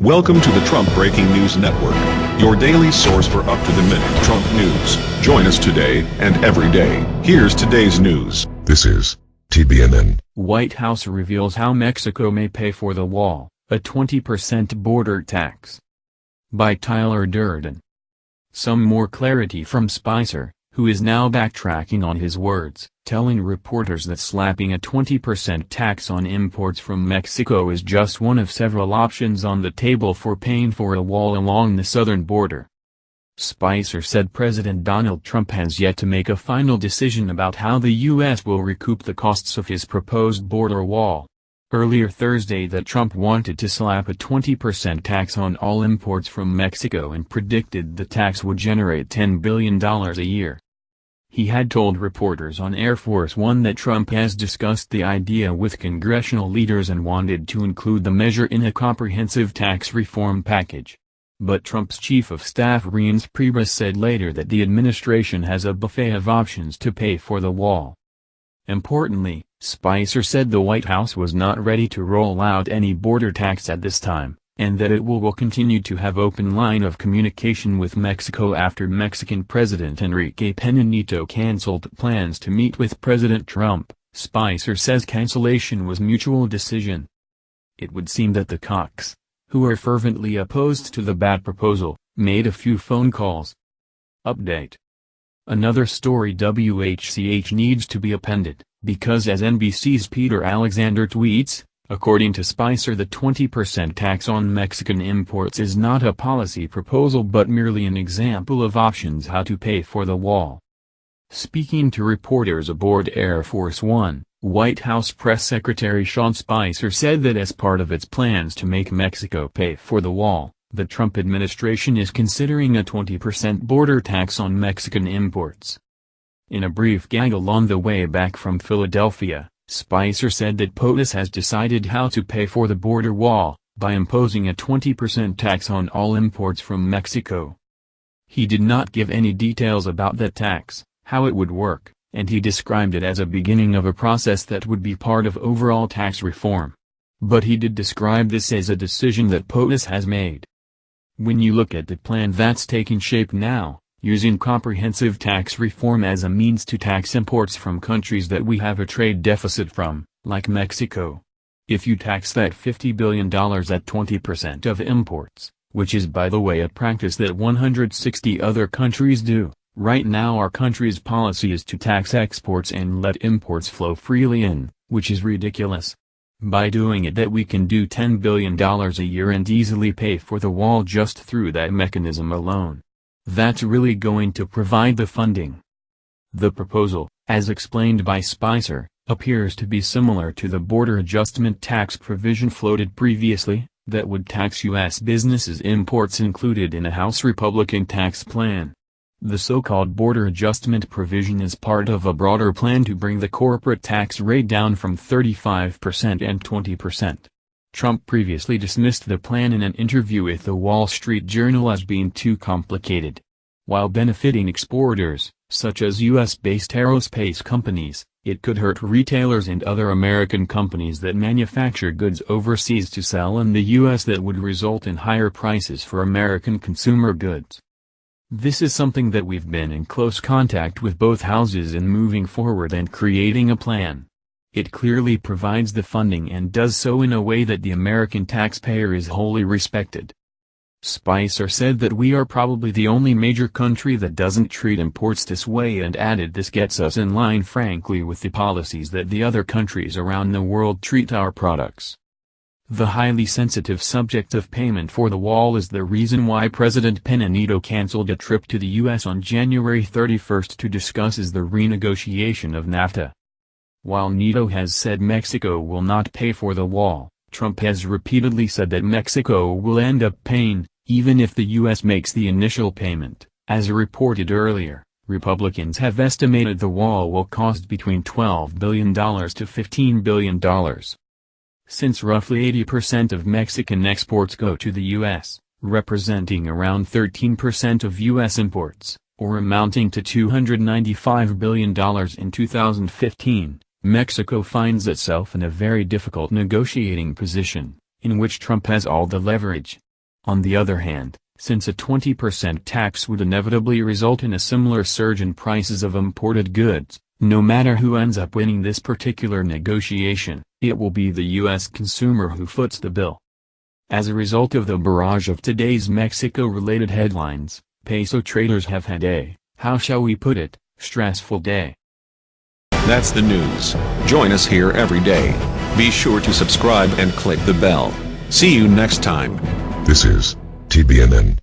Welcome to the Trump Breaking News Network, your daily source for up-to-the-minute Trump news. Join us today and every day. Here's today's news. This is TBNN. White House reveals how Mexico may pay for the wall, a 20% border tax. By Tyler Durden. Some more clarity from Spicer, who is now backtracking on his words, telling reporters that slapping a 20% tax on imports from Mexico is just one of several options on the table for paying for a wall along the southern border. Spicer said President Donald Trump has yet to make a final decision about how the U.S. will recoup the costs of his proposed border wall. Earlier Thursday that Trump wanted to slap a 20% tax on all imports from Mexico and predicted the tax would generate $10 billion a year. He had told reporters on Air Force One that Trump has discussed the idea with congressional leaders and wanted to include the measure in a comprehensive tax reform package. But Trump's chief of staff Reince Priebus said later that the administration has a buffet of options to pay for the wall. Importantly, Spicer said the White House was not ready to roll out any border tax at this time and that it will, will continue to have open line of communication with Mexico after Mexican President Enrique Pena Nieto canceled plans to meet with President Trump. Spicer says cancellation was mutual decision. It would seem that the Kochs, who are fervently opposed to the bad proposal, made a few phone calls. Update. Another story WHCH needs to be appended, because as NBC's Peter Alexander tweets, According to Spicer the 20% tax on Mexican imports is not a policy proposal but merely an example of options how to pay for the wall. Speaking to reporters aboard Air Force One, White House Press Secretary Sean Spicer said that as part of its plans to make Mexico pay for the wall, the Trump administration is considering a 20% border tax on Mexican imports. In a brief gaggle on the way back from Philadelphia, Spicer said that POTUS has decided how to pay for the border wall, by imposing a 20% tax on all imports from Mexico. He did not give any details about that tax, how it would work, and he described it as a beginning of a process that would be part of overall tax reform. But he did describe this as a decision that POTUS has made. When you look at the plan that's taking shape now, using comprehensive tax reform as a means to tax imports from countries that we have a trade deficit from, like Mexico. If you tax that $50 billion at 20% of imports, which is by the way a practice that 160 other countries do, right now our country's policy is to tax exports and let imports flow freely in, which is ridiculous. By doing it that we can do $10 billion a year and easily pay for the wall just through that mechanism alone that's really going to provide the funding. The proposal, as explained by Spicer, appears to be similar to the border adjustment tax provision floated previously, that would tax U.S. businesses imports included in a House Republican tax plan. The so-called border adjustment provision is part of a broader plan to bring the corporate tax rate down from 35% and 20%. Trump previously dismissed the plan in an interview with the Wall Street Journal as being too complicated. While benefiting exporters, such as U.S.-based aerospace companies, it could hurt retailers and other American companies that manufacture goods overseas to sell in the U.S. that would result in higher prices for American consumer goods. This is something that we've been in close contact with both houses in moving forward and creating a plan. It clearly provides the funding and does so in a way that the American taxpayer is wholly respected. Spicer said that we are probably the only major country that doesn't treat imports this way and added this gets us in line frankly with the policies that the other countries around the world treat our products. The highly sensitive subject of payment for the wall is the reason why President Pena Nieto canceled a trip to the U.S. on January 31 to discuss is the renegotiation of NAFTA. While Nieto has said Mexico will not pay for the wall, Trump has repeatedly said that Mexico will end up paying, even if the U.S. makes the initial payment. As reported earlier, Republicans have estimated the wall will cost between $12 billion to $15 billion. Since roughly 80% of Mexican exports go to the U.S., representing around 13% of U.S. imports, or amounting to $295 billion in 2015, Mexico finds itself in a very difficult negotiating position, in which Trump has all the leverage. On the other hand, since a 20% tax would inevitably result in a similar surge in prices of imported goods, no matter who ends up winning this particular negotiation, it will be the U.S. consumer who foots the bill. As a result of the barrage of today's Mexico-related headlines, peso traders have had a, how shall we put it, stressful day. That's the news. Join us here every day. Be sure to subscribe and click the bell. See you next time. This is TBNN.